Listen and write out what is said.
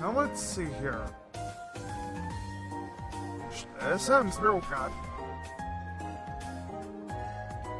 Now let's see here. SM Spiral Cut.